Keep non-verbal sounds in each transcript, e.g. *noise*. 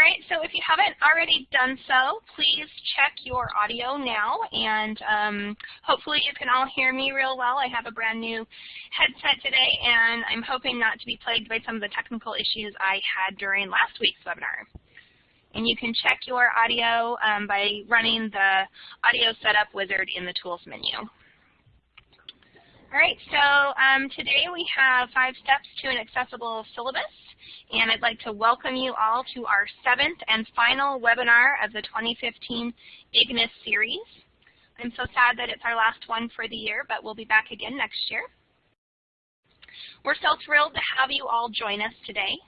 right, so if you haven't already done so, please check your audio now, and um, hopefully you can all hear me real well. I have a brand new headset today, and I'm hoping not to be plagued by some of the technical issues I had during last week's webinar. And you can check your audio um, by running the audio setup wizard in the tools menu. All right, so um, today we have five steps to an accessible syllabus and I'd like to welcome you all to our seventh and final webinar of the 2015 IGNIS series. I'm so sad that it's our last one for the year, but we'll be back again next year. We're so thrilled to have you all join us today.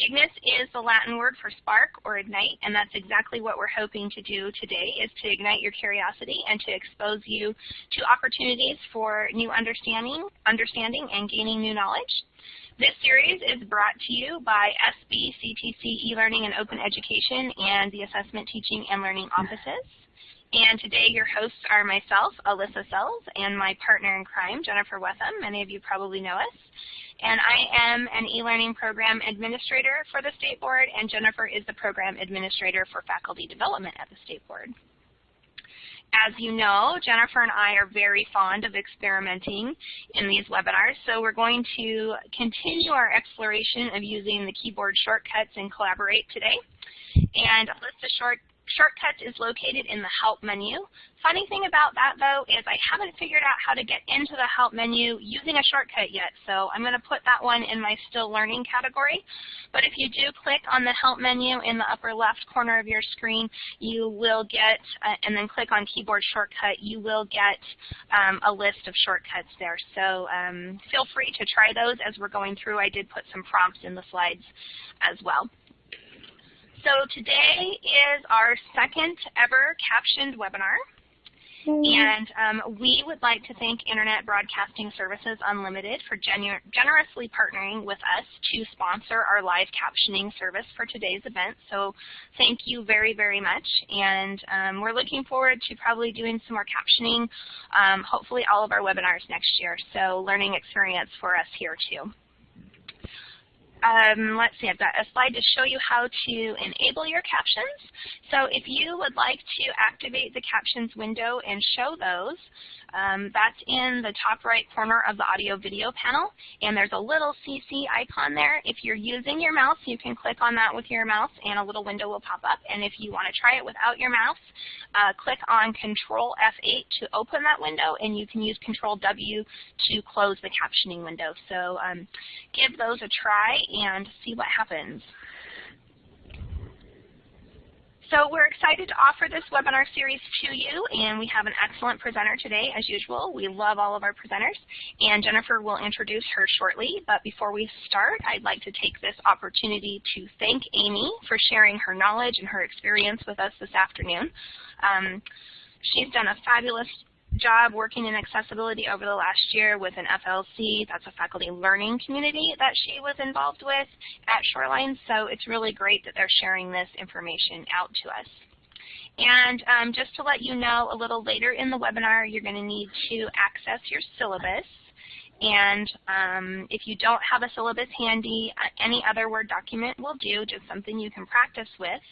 Ignis is the Latin word for spark or ignite, and that's exactly what we're hoping to do today is to ignite your curiosity and to expose you to opportunities for new understanding, understanding and gaining new knowledge. This series is brought to you by SBCTC, eLearning, and Open Education, and the Assessment Teaching and Learning Offices. And today your hosts are myself, Alyssa Sells, and my partner in crime, Jennifer Wetham. Many of you probably know us. And I am an e-learning program administrator for the State Board, and Jennifer is the program administrator for faculty development at the State Board. As you know, Jennifer and I are very fond of experimenting in these webinars, so we're going to continue our exploration of using the keyboard shortcuts in Collaborate today. And Alyssa short Shortcuts is located in the Help menu. Funny thing about that, though, is I haven't figured out how to get into the Help menu using a shortcut yet, so I'm going to put that one in my Still Learning category. But if you do click on the Help menu in the upper left corner of your screen, you will get, uh, and then click on Keyboard Shortcut, you will get um, a list of shortcuts there. So um, feel free to try those as we're going through. I did put some prompts in the slides as well. So today is our second ever captioned webinar. And um, we would like to thank Internet Broadcasting Services Unlimited for gener generously partnering with us to sponsor our live captioning service for today's event. So thank you very, very much. And um, we're looking forward to probably doing some more captioning, um, hopefully all of our webinars next year. So learning experience for us here too um, let's see, I've got a slide to show you how to enable your captions. So if you would like to activate the captions window and show those, um, that's in the top right corner of the audio video panel, and there's a little CC icon there. If you're using your mouse, you can click on that with your mouse, and a little window will pop up. And if you want to try it without your mouse, uh, click on Control F8 to open that window, and you can use Control W to close the captioning window. So um, give those a try and see what happens. So we're excited to offer this webinar series to you, and we have an excellent presenter today, as usual. We love all of our presenters, and Jennifer will introduce her shortly. But before we start, I'd like to take this opportunity to thank Amy for sharing her knowledge and her experience with us this afternoon. Um, she's done a fabulous job working in accessibility over the last year with an FLC, that's a faculty learning community that she was involved with at Shoreline, so it's really great that they're sharing this information out to us. And um, just to let you know, a little later in the webinar, you're going to need to access your syllabus. And um, if you don't have a syllabus handy, uh, any other Word document will do, just something you can practice with.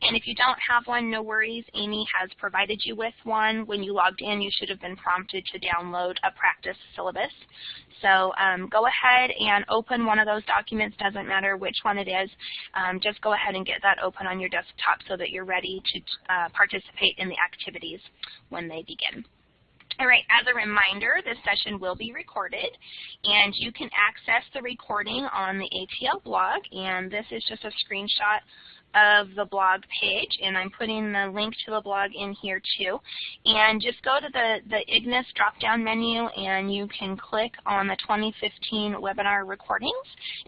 And if you don't have one, no worries. Amy has provided you with one. When you logged in, you should have been prompted to download a practice syllabus. So um, go ahead and open one of those documents. Doesn't matter which one it is. Um, just go ahead and get that open on your desktop so that you're ready to uh, participate in the activities when they begin. All right, as a reminder, this session will be recorded, and you can access the recording on the ATL blog, and this is just a screenshot of the blog page, and I'm putting the link to the blog in here too. And just go to the, the IGNIS drop-down menu, and you can click on the 2015 webinar recordings,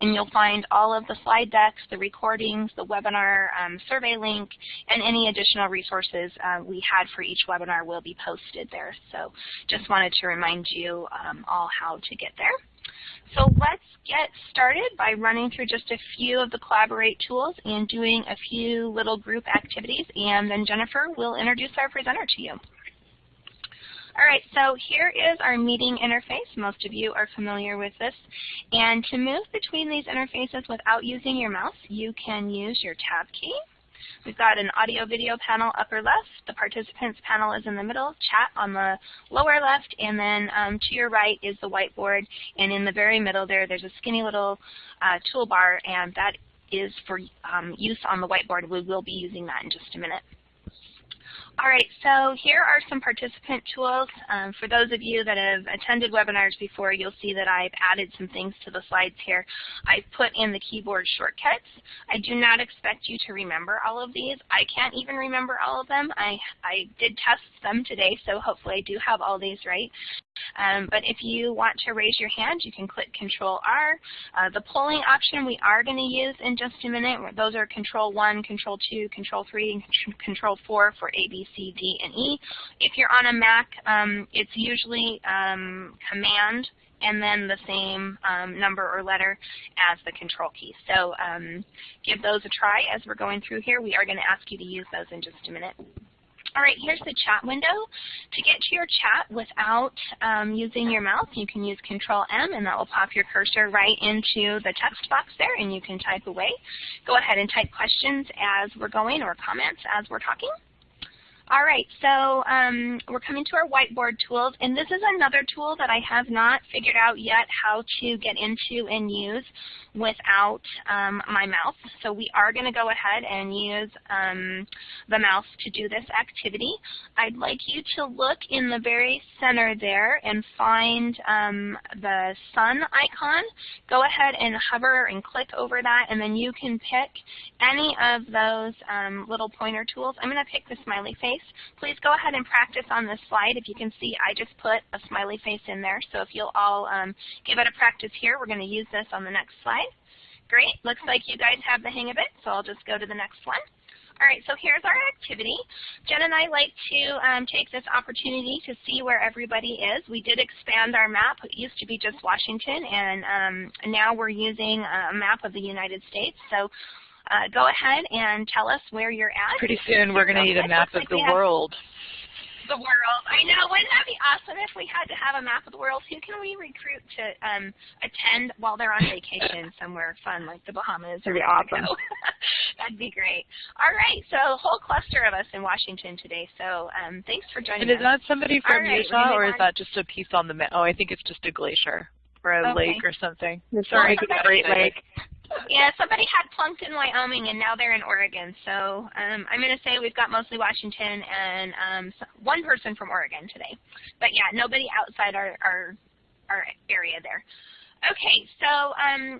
and you'll find all of the slide decks, the recordings, the webinar um, survey link, and any additional resources uh, we had for each webinar will be posted there. So just wanted to remind you um, all how to get there. So let's get started by running through just a few of the Collaborate tools and doing a few little group activities, and then Jennifer will introduce our presenter to you. All right, so here is our meeting interface. Most of you are familiar with this. And to move between these interfaces without using your mouse, you can use your tab key We've got an audio video panel upper left. The participants panel is in the middle, chat on the lower left, and then um, to your right is the whiteboard. And in the very middle there, there's a skinny little uh, toolbar, and that is for um, use on the whiteboard. We will be using that in just a minute. All right, so here are some participant tools. Um, for those of you that have attended webinars before, you'll see that I've added some things to the slides here. I've put in the keyboard shortcuts. I do not expect you to remember all of these. I can't even remember all of them. I, I did test them today, so hopefully I do have all these right. Um, but if you want to raise your hand, you can click Control R. Uh, the polling option we are going to use in just a minute. Those are Control 1, Control 2, Control 3, and Control 4 for A, C, D, and E. If you're on a Mac, um, it's usually um, Command and then the same um, number or letter as the control key. So um, give those a try as we're going through here. We are going to ask you to use those in just a minute. All right, here's the chat window. To get to your chat without um, using your mouse, you can use Control M, and that will pop your cursor right into the text box there, and you can type away. Go ahead and type questions as we're going or comments as we're talking. All right, so um, we're coming to our whiteboard tools, and this is another tool that I have not figured out yet how to get into and use without um, my mouse. So we are going to go ahead and use um, the mouse to do this activity. I'd like you to look in the very center there and find um, the sun icon. Go ahead and hover and click over that, and then you can pick any of those um, little pointer tools. I'm going to pick the smiley face. Please go ahead and practice on this slide. If you can see, I just put a smiley face in there. So if you'll all um, give it a practice here, we're going to use this on the next slide. Great. Looks like you guys have the hang of it, so I'll just go to the next one. All right, so here's our activity. Jen and I like to um, take this opportunity to see where everybody is. We did expand our map. It used to be just Washington, and um, now we're using a map of the United States. So uh, go ahead and tell us where you're at. Pretty soon we're going to need a map of the world. The world. I know. Wouldn't that be awesome if we had to have a map of the world? Who can we recruit to um, attend while they're on vacation *laughs* somewhere fun like the Bahamas? That'd be awesome. *laughs* That'd be great. All right. So a whole cluster of us in Washington today. So um, thanks for joining and us. And is that somebody from right, Utah or is that just a piece on the map? Oh, I think it's just a glacier or a okay. lake or something. Sorry, Great Lake yeah, somebody had plunked in Wyoming and now they're in Oregon. So um, I'm going to say we've got mostly Washington and um, one person from Oregon today. But yeah, nobody outside our, our, our area there. Okay, so um,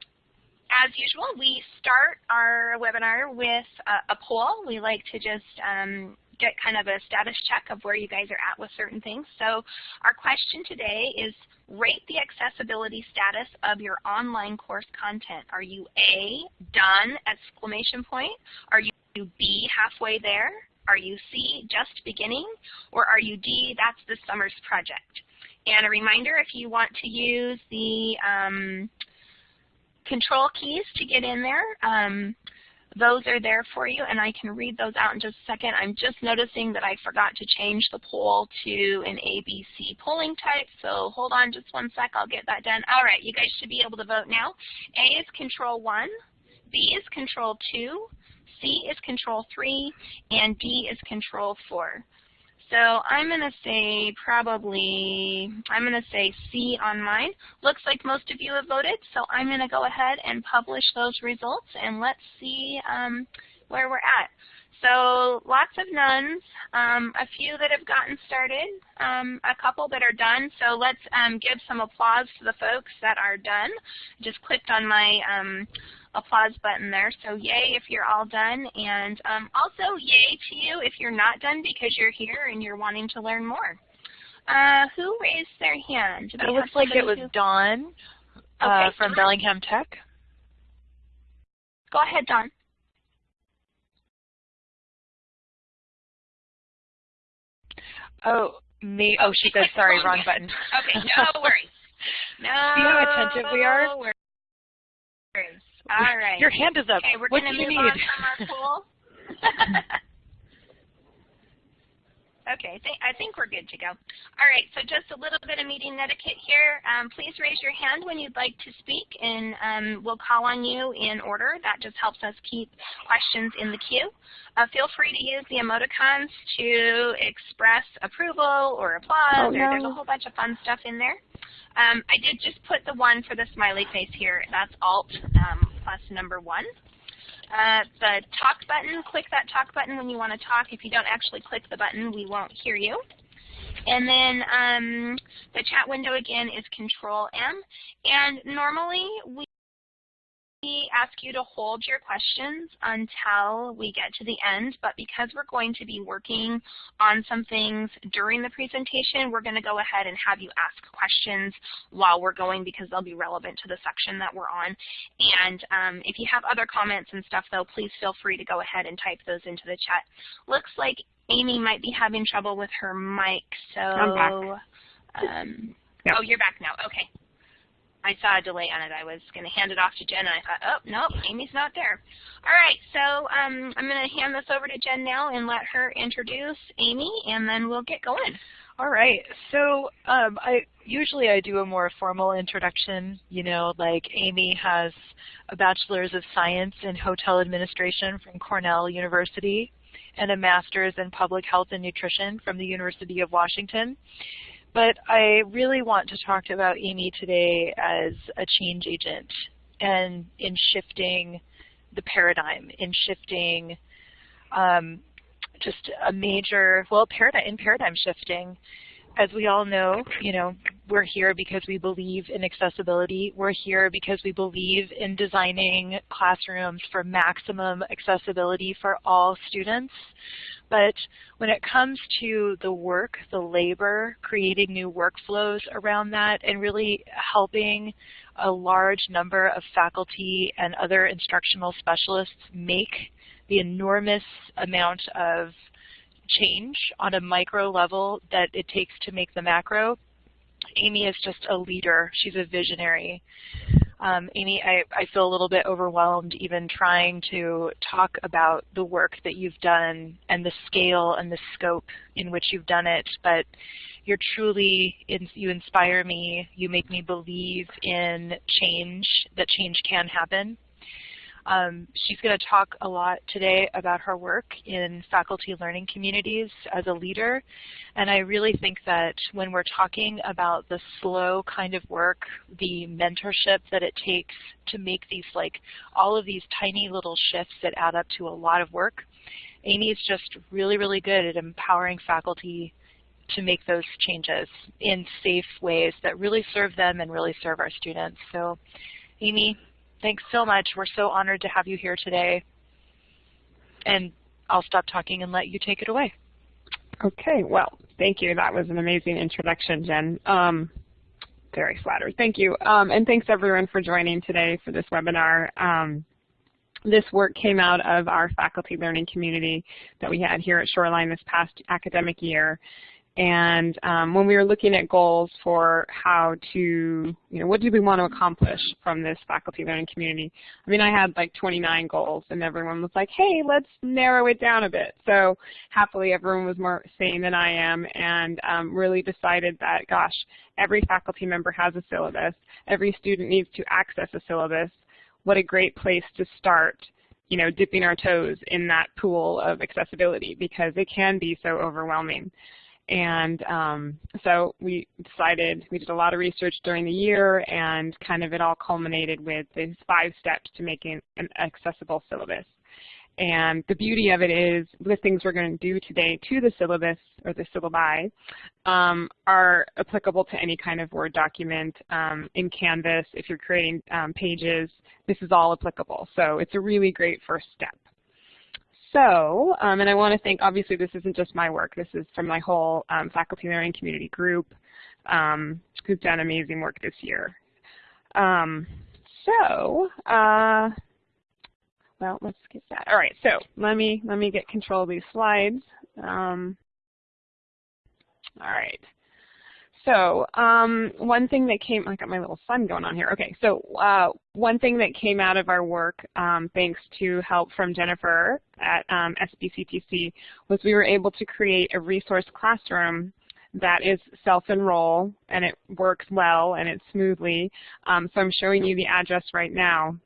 as usual, we start our webinar with a, a poll. We like to just um, get kind of a status check of where you guys are at with certain things. So our question today is rate the accessibility status of your online course content. Are you A, done, exclamation point? Are you B, halfway there? Are you C, just beginning? Or are you D, that's the summer's project? And a reminder, if you want to use the um, control keys to get in there, um, those are there for you, and I can read those out in just a second. I'm just noticing that I forgot to change the poll to an ABC polling type, so hold on just one sec. I'll get that done. All right, you guys should be able to vote now. A is Control 1, B is Control 2, C is Control 3, and D is Control 4. So I'm going to say probably, I'm going to say C on mine. Looks like most of you have voted, so I'm going to go ahead and publish those results, and let's see um, where we're at. So lots of nuns, um, a few that have gotten started, um, a couple that are done. So let's um, give some applause to the folks that are done. Just clicked on my um, applause button there. So yay if you're all done. And um, also yay to you if you're not done because you're here and you're wanting to learn more. Uh, who raised their hand? It looks like it was who... Dawn uh, okay, from Dawn. Bellingham Tech. Go ahead, Dawn. Oh, me. Oh, she said *laughs* sorry, wrong button. Okay, no worries. No *laughs* See how attentive we are? Worries. All right. Your hand is up. Okay, we're what going do to you need? from our pool. *laughs* Okay, th I think we're good to go. All right, so just a little bit of meeting etiquette here. Um, please raise your hand when you'd like to speak, and um, we'll call on you in order. That just helps us keep questions in the queue. Uh, feel free to use the emoticons to express approval or applause, oh, no. or there's a whole bunch of fun stuff in there. Um, I did just put the one for the smiley face here. That's Alt um, plus number one. Uh, the talk button, click that talk button when you want to talk. If you don't actually click the button, we won't hear you. And then um, the chat window again is Control M. And normally we we ask you to hold your questions until we get to the end, but because we're going to be working on some things during the presentation, we're going to go ahead and have you ask questions while we're going because they'll be relevant to the section that we're on. And um, if you have other comments and stuff, though, please feel free to go ahead and type those into the chat. Looks like Amy might be having trouble with her mic, so... I'm back. Um, yep. Oh, you're back now. Okay. I saw a delay on it. I was going to hand it off to Jen, and I thought, oh, nope, Amy's not there. All right, so um, I'm going to hand this over to Jen now and let her introduce Amy, and then we'll get going. All right. So um, I usually I do a more formal introduction. You know, like Amy has a bachelor's of science in hotel administration from Cornell University and a master's in public health and nutrition from the University of Washington. But I really want to talk about Amy today as a change agent and in shifting the paradigm, in shifting um, just a major, well, paradigm, in paradigm shifting. As we all know, you know, we're here because we believe in accessibility. We're here because we believe in designing classrooms for maximum accessibility for all students. But when it comes to the work, the labor, creating new workflows around that, and really helping a large number of faculty and other instructional specialists make the enormous amount of change on a micro level that it takes to make the macro, Amy is just a leader. She's a visionary. Um, Amy, I, I feel a little bit overwhelmed even trying to talk about the work that you've done and the scale and the scope in which you've done it, but you're truly, you inspire me, you make me believe in change, that change can happen. Um, she's going to talk a lot today about her work in faculty learning communities as a leader. And I really think that when we're talking about the slow kind of work, the mentorship that it takes to make these like all of these tiny little shifts that add up to a lot of work, Amy is just really, really good at empowering faculty to make those changes in safe ways that really serve them and really serve our students. So Amy, Thanks so much. We're so honored to have you here today. And I'll stop talking and let you take it away. Okay, well, thank you. That was an amazing introduction, Jen. Um, very flattered. Thank you. Um, and thanks everyone for joining today for this webinar. Um, this work came out of our faculty learning community that we had here at Shoreline this past academic year. And um, when we were looking at goals for how to, you know, what do we want to accomplish from this faculty learning community? I mean, I had like 29 goals, and everyone was like, hey, let's narrow it down a bit. So happily, everyone was more sane than I am and um, really decided that, gosh, every faculty member has a syllabus. Every student needs to access a syllabus. What a great place to start you know, dipping our toes in that pool of accessibility because it can be so overwhelming. And um, so we decided, we did a lot of research during the year and kind of it all culminated with these five steps to making an accessible syllabus. And the beauty of it is the things we're going to do today to the syllabus or the syllabi um, are applicable to any kind of Word document um, in Canvas. If you're creating um, pages, this is all applicable. So it's a really great first step. So, um, and I want to thank, obviously this isn't just my work, this is from my whole um, faculty learning community group um, who's done amazing work this year. Um, so, uh, well, let's get that. All right, so let me, let me get control of these slides. Um, all right. So um, one thing that came, I got my little sun going on here. Okay, so uh, one thing that came out of our work, um, thanks to help from Jennifer at um, SBCTC, was we were able to create a resource classroom that is self-enroll and it works well and it's smoothly. Um, so I'm showing you the address right now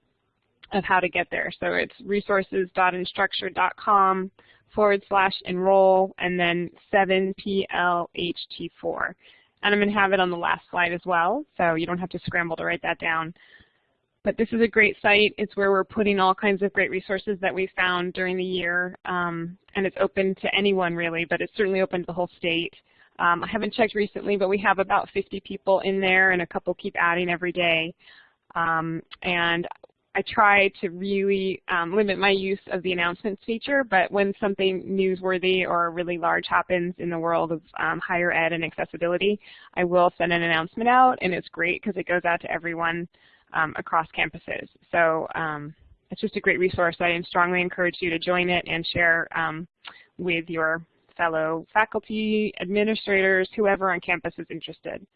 of how to get there. So it's resources.instructure.com forward slash enroll and then 7PLHT4. And I'm going to have it on the last slide as well, so you don't have to scramble to write that down. But this is a great site. It's where we're putting all kinds of great resources that we found during the year. Um, and it's open to anyone really, but it's certainly open to the whole state. Um, I haven't checked recently, but we have about 50 people in there and a couple keep adding every day. Um, and I try to really um, limit my use of the announcements feature, but when something newsworthy or really large happens in the world of um, higher ed and accessibility, I will send an announcement out, and it's great because it goes out to everyone um, across campuses. So um, it's just a great resource. I strongly encourage you to join it and share um, with your fellow faculty, administrators, whoever on campus is interested.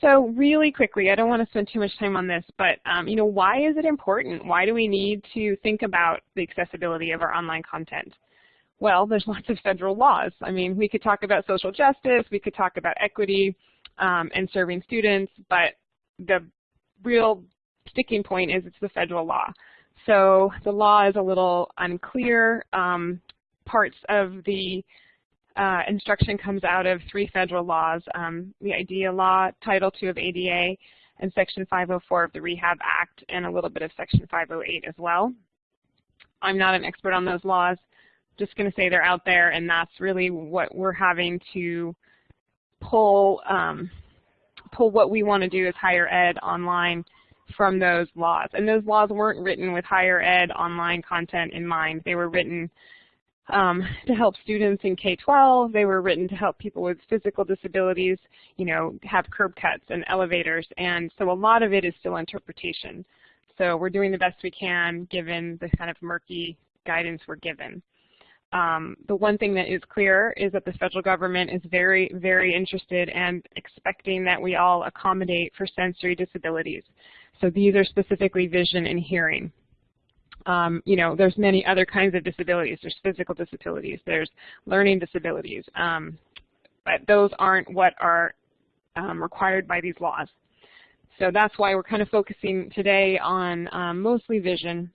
So really quickly, I don't want to spend too much time on this, but um, you know, why is it important? Why do we need to think about the accessibility of our online content? Well, there's *laughs* lots of federal laws. I mean, we could talk about social justice, we could talk about equity um, and serving students, but the real sticking point is it's the federal law. So the law is a little unclear. Um, parts of the uh, instruction comes out of three federal laws, um, the IDEA law, Title II of ADA, and Section 504 of the Rehab Act, and a little bit of Section 508 as well. I'm not an expert on those laws. Just going to say they're out there, and that's really what we're having to pull um, pull what we want to do as higher ed online from those laws. And those laws weren't written with higher ed online content in mind. They were written um, to help students in K-12. They were written to help people with physical disabilities, you know, have curb cuts and elevators. And so a lot of it is still interpretation. So we're doing the best we can given the kind of murky guidance we're given. Um, the one thing that is clear is that the federal government is very, very interested and expecting that we all accommodate for sensory disabilities. So these are specifically vision and hearing. Um, you know, there's many other kinds of disabilities. There's physical disabilities. There's learning disabilities. Um, but those aren't what are um, required by these laws. So that's why we're kind of focusing today on um, mostly vision,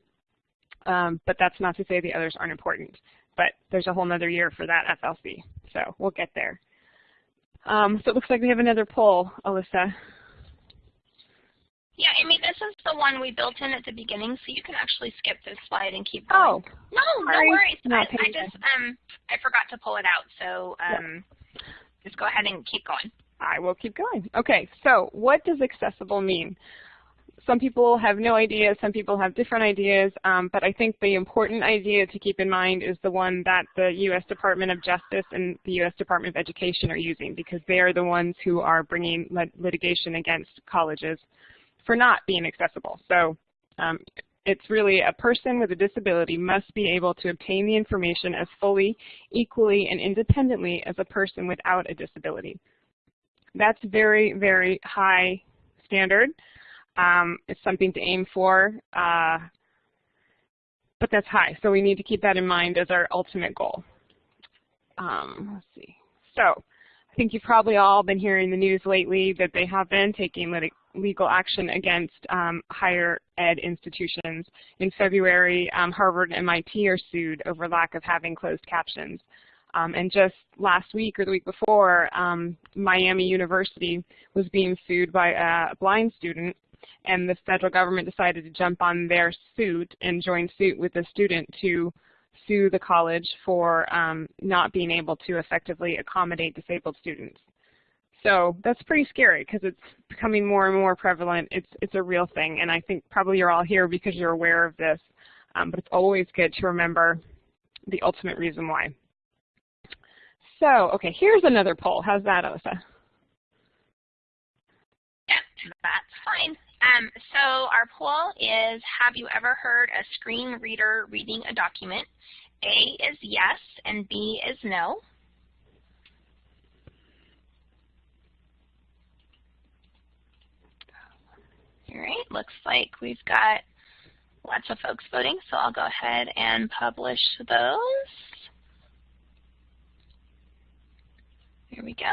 um, but that's not to say the others aren't important. But there's a whole other year for that FLC, so we'll get there. Um, so it looks like we have another poll, Alyssa. Yeah, I mean, this is the one we built in at the beginning, so you can actually skip this slide and keep going. Oh, no, sorry. no worries. I, I, just um I forgot to pull it out, so um yeah. just go ahead and keep going. I will keep going. Okay, so what does accessible mean? Some people have no idea, some people have different ideas, um, but I think the important idea to keep in mind is the one that the U.S. Department of Justice and the U.S. Department of Education are using because they are the ones who are bringing lit litigation against colleges for not being accessible. So um, it's really a person with a disability must be able to obtain the information as fully, equally, and independently as a person without a disability. That's very, very high standard. Um, it's something to aim for, uh, but that's high. So we need to keep that in mind as our ultimate goal. Um, let's see. So I think you've probably all been hearing the news lately that they have been taking legal action against um, higher ed institutions. In February, um, Harvard and MIT are sued over lack of having closed captions. Um, and just last week or the week before, um, Miami University was being sued by a blind student, and the federal government decided to jump on their suit and join suit with the student to sue the college for um, not being able to effectively accommodate disabled students. So that's pretty scary because it's becoming more and more prevalent. It's, it's a real thing, and I think probably you're all here because you're aware of this, um, but it's always good to remember the ultimate reason why. So, okay, here's another poll. How's that, Alyssa? Yep, that's fine. Um, so our poll is, have you ever heard a screen reader reading a document? A is yes, and B is no. All right, looks like we've got lots of folks voting, so I'll go ahead and publish those. Here we go.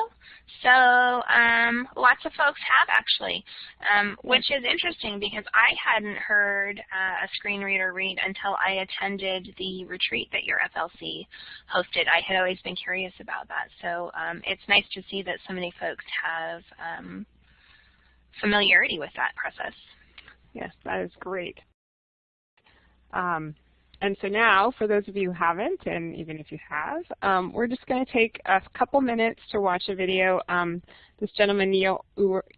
So um, lots of folks have actually, um, which is interesting because I hadn't heard uh, a screen reader read until I attended the retreat that your FLC hosted. I had always been curious about that. So um, it's nice to see that so many folks have um, familiarity with that process. Yes, that is great. Um, and so now, for those of you who haven't, and even if you have, um, we're just going to take a couple minutes to watch a video. Um, this gentleman, Neil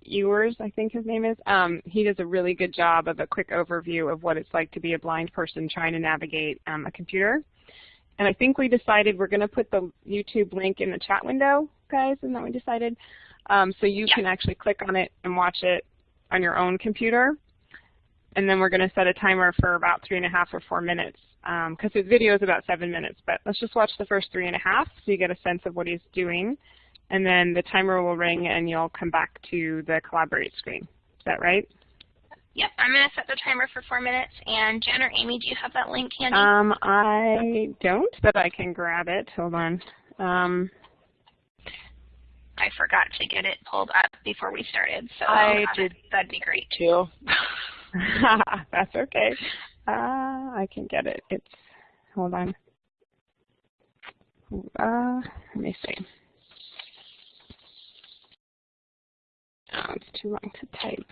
Ewers, I think his name is, um, he does a really good job of a quick overview of what it's like to be a blind person trying to navigate um, a computer. And I think we decided we're going to put the YouTube link in the chat window, guys, isn't that we decided? Um, so you yeah. can actually click on it and watch it on your own computer. And then we're going to set a timer for about three and a half or four minutes because um, his video is about seven minutes. But let's just watch the first three and a half so you get a sense of what he's doing. And then the timer will ring and you'll come back to the collaborate screen. Is that right? Yep, I'm going to set the timer for four minutes. And Jen or Amy, do you have that link handy? Um, I don't, but I can grab it. Hold on. Um, I forgot to get it pulled up before we started, so I did. That'd be great too. *laughs* That's okay. Uh, I can get it. It's, hold on. Uh, let me see. Oh, it's too long to type.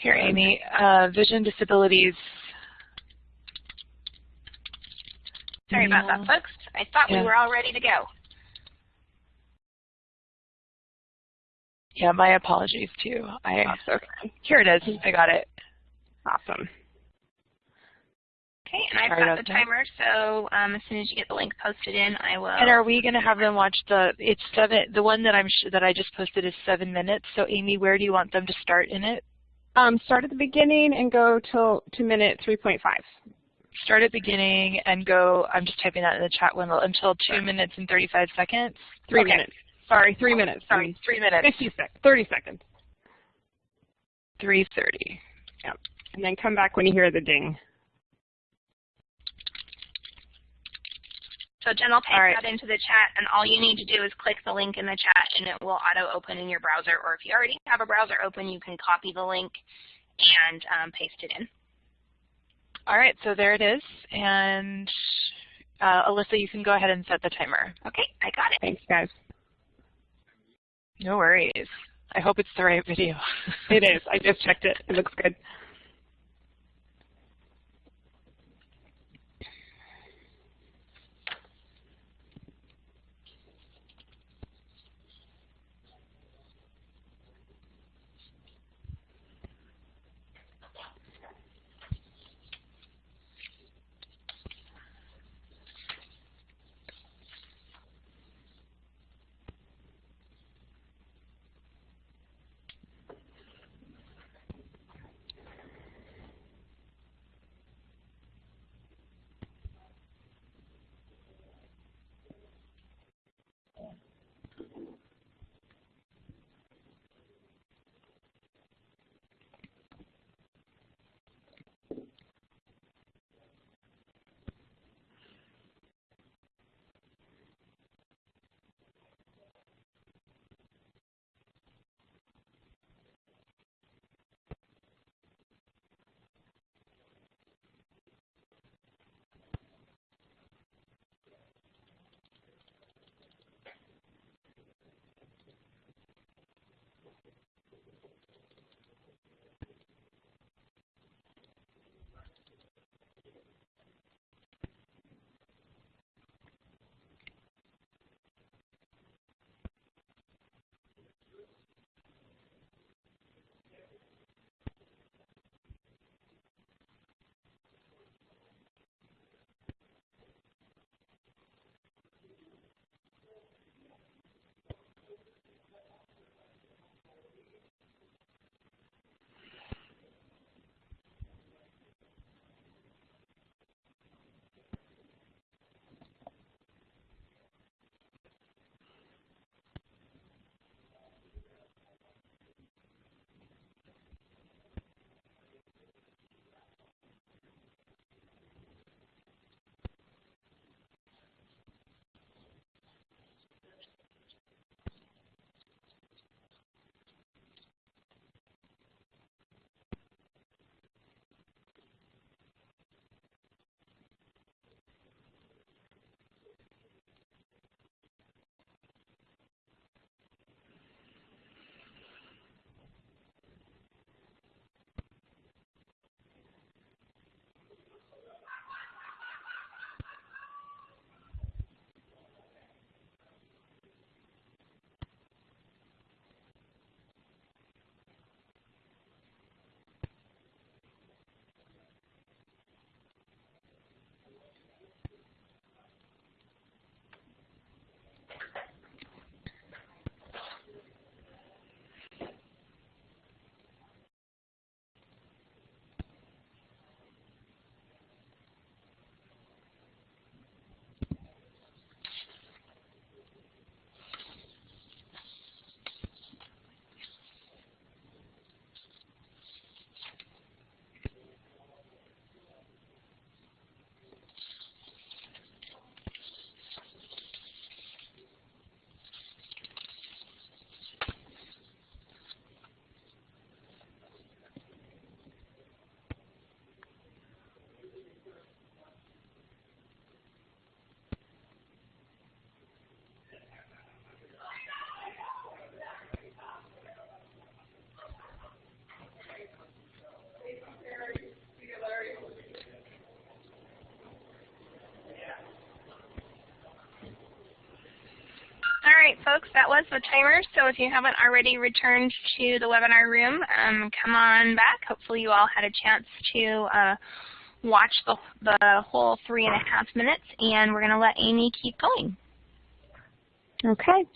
Here, Amy, uh, vision disabilities. Sorry about that, folks. I thought yeah. we were all ready to go. Yeah, my apologies too. I That's okay. Here it is. I got it. Awesome. Okay, and I've got the timer, so um, as soon as you get the link posted in, I will. And are we going to have them watch the? It's seven. The one that I'm that I just posted is seven minutes. So Amy, where do you want them to start in it? Um, start at the beginning and go till to minute 3.5. Start at the beginning and go. I'm just typing that in the chat window until two minutes and 35 seconds. Three okay. minutes. Sorry, three minutes. Sorry, three minutes. 50 sec 30 seconds. 3.30. Yep. And then come back when you hear the ding. So Jen will paste right. that into the chat, and all you need to do is click the link in the chat, and it will auto-open in your browser. Or if you already have a browser open, you can copy the link and um, paste it in. All right, so there it is. And uh, Alyssa, you can go ahead and set the timer. Okay, I got it. Thanks, guys. No worries. I hope it's the right video. it is. I just checked it. It looks good. Right, folks, that was the timer. So if you haven't already returned to the webinar room, um, come on back. Hopefully you all had a chance to uh, watch the, the whole three and a half minutes, and we're going to let Amy keep going. Okay.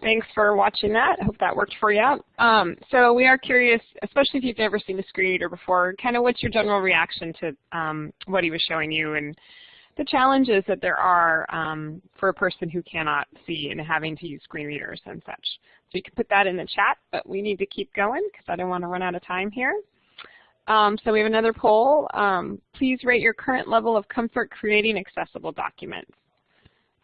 Thanks for watching that. I hope that worked for you. Um, so we are curious, especially if you've never seen a screen reader before, kind of what's your general reaction to um, what he was showing you and the challenges that there are um, for a person who cannot see and having to use screen readers and such. So you can put that in the chat, but we need to keep going because I don't want to run out of time here. Um, so we have another poll. Um, please rate your current level of comfort creating accessible documents.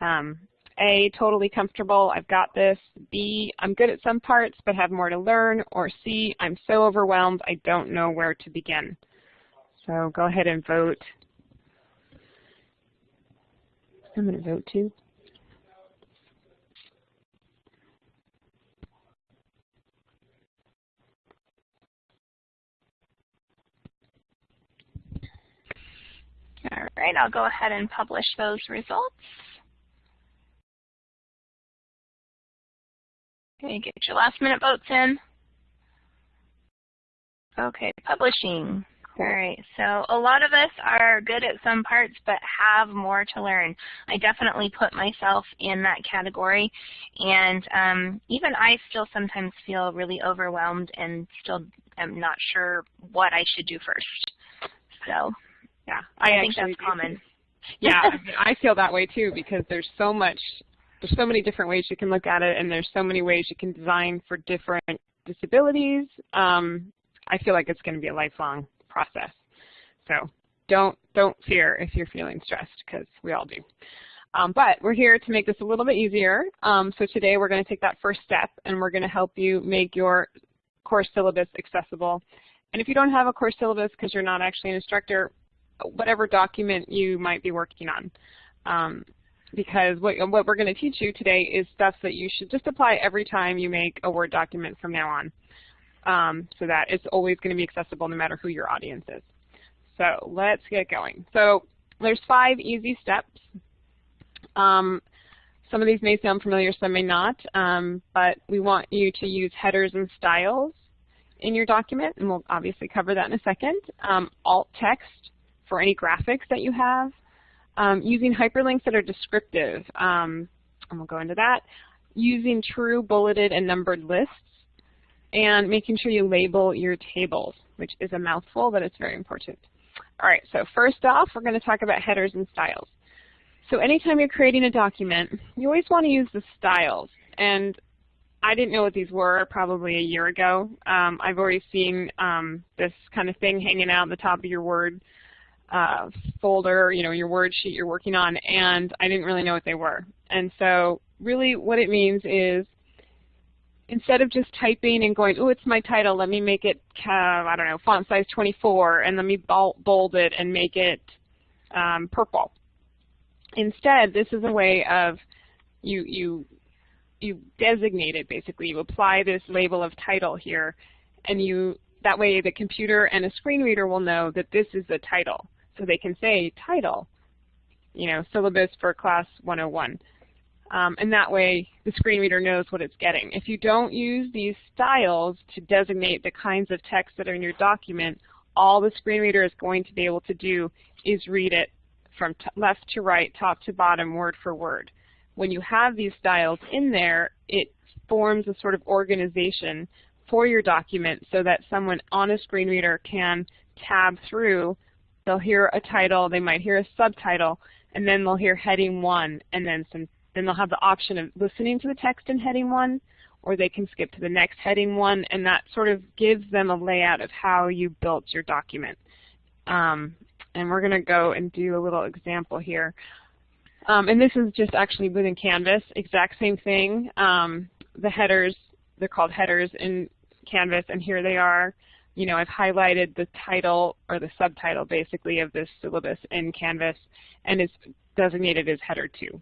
Um, a, totally comfortable, I've got this. B, I'm good at some parts but have more to learn. Or C, I'm so overwhelmed I don't know where to begin. So go ahead and vote. I'm going to vote too. All right, I'll go ahead and publish those results. Okay, get your last minute votes in. Okay, publishing. All right, so a lot of us are good at some parts but have more to learn. I definitely put myself in that category and um, even I still sometimes feel really overwhelmed and still am not sure what I should do first. So yeah, I, I think that's common. yeah, I feel that way too because there's so much there's so many different ways you can look at it, and there's so many ways you can design for different disabilities. Um, I feel like it's going to be a lifelong process. So don't don't fear if you're feeling stressed, because we all do. Um, but we're here to make this a little bit easier. Um, so today we're going to take that first step, and we're going to help you make your course syllabus accessible. And if you don't have a course syllabus because you're not actually an instructor, whatever document you might be working on. Um, because what, what we're going to teach you today is stuff that you should just apply every time you make a Word document from now on um, so that it's always going to be accessible no matter who your audience is. So let's get going. So there's five easy steps. Um, some of these may sound familiar, some may not, um, but we want you to use headers and styles in your document, and we'll obviously cover that in a second. Um, alt text for any graphics that you have um, using hyperlinks that are descriptive, um, and we'll go into that, using true bulleted and numbered lists, and making sure you label your tables, which is a mouthful, but it's very important. All right, so first off, we're going to talk about headers and styles. So anytime you're creating a document, you always want to use the styles. And I didn't know what these were probably a year ago. Um, I've already seen um, this kind of thing hanging out at the top of your Word uh, folder, you know, your word sheet you're working on, and I didn't really know what they were. And so really what it means is instead of just typing and going, oh, it's my title, let me make it, uh, I don't know, font size 24, and let me bold it and make it um, purple. Instead, this is a way of you, you, you designate it, basically. You apply this label of title here, and you that way the computer and a screen reader will know that this is the title. So they can say title, you know, syllabus for class 101. Um, and that way the screen reader knows what it's getting. If you don't use these styles to designate the kinds of text that are in your document, all the screen reader is going to be able to do is read it from left to right, top to bottom, word for word. When you have these styles in there, it forms a sort of organization for your document so that someone on a screen reader can tab through They'll hear a title, they might hear a subtitle, and then they'll hear heading one, and then some. Then they'll have the option of listening to the text in heading one, or they can skip to the next heading one, and that sort of gives them a layout of how you built your document. Um, and we're going to go and do a little example here. Um, and this is just actually within Canvas, exact same thing. Um, the headers, they're called headers in Canvas, and here they are you know, I've highlighted the title or the subtitle basically of this syllabus in Canvas and it's designated as header 2.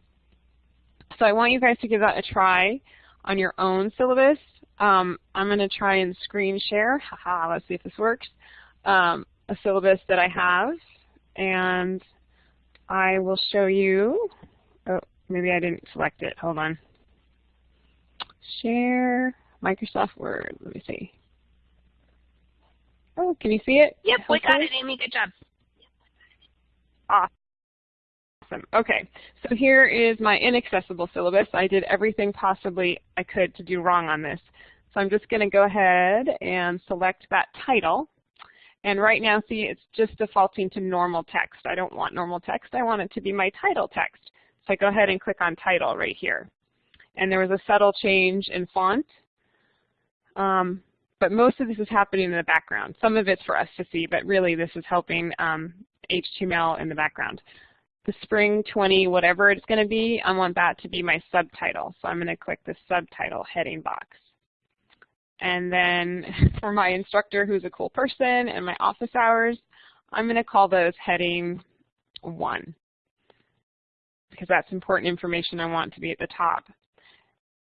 So I want you guys to give that a try on your own syllabus. Um, I'm going to try and screen share. Haha, let's see if this works. Um, a syllabus that I have and I will show you. Oh, maybe I didn't select it. Hold on. share Microsoft Word. Let me see. Oh, can you see it? Yep, we got it, Amy. Good job. Awesome. Okay, so here is my inaccessible syllabus. I did everything possibly I could to do wrong on this. So I'm just going to go ahead and select that title. And right now, see, it's just defaulting to normal text. I don't want normal text. I want it to be my title text. So I go ahead and click on title right here. And there was a subtle change in font. Um, but most of this is happening in the background. Some of it's for us to see, but really this is helping um, HTML in the background. The spring 20, whatever it's going to be, I want that to be my subtitle. So I'm going to click the subtitle heading box. And then *laughs* for my instructor who's a cool person and my office hours, I'm going to call those heading 1 because that's important information I want to be at the top.